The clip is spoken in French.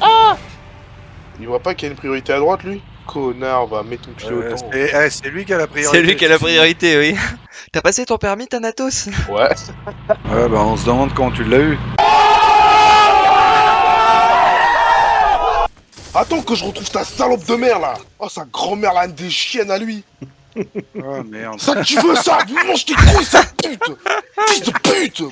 Ah Il voit pas qu'il y a une priorité à droite, lui Connard, va mettre ton pied au euh, temps. Eh, c'est lui qui a la priorité. C'est lui qui a la priorité, oui. T'as passé ton permis, Thanatos Ouais. Ouais, bah on se demande quand tu l'as eu. Attends que je retrouve ta salope de mère, là Oh, sa grand-mère, là, des chiennes à lui Oh merde. Ça tu veux, ça? Mange tes couilles, sa pute Fils de pute